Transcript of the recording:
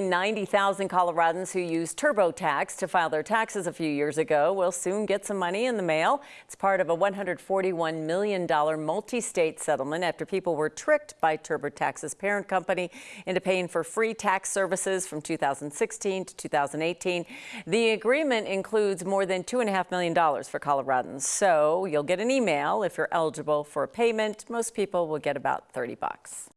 90,000 Coloradans who used TurboTax to file their taxes a few years ago will soon get some money in the mail. It's part of a $141 million multi-state settlement after people were tricked by TurboTax's parent company into paying for free tax services from 2016 to 2018. The agreement includes more than $2.5 million for Coloradans. So you'll get an email if you're eligible for a payment. Most people will get about 30 bucks.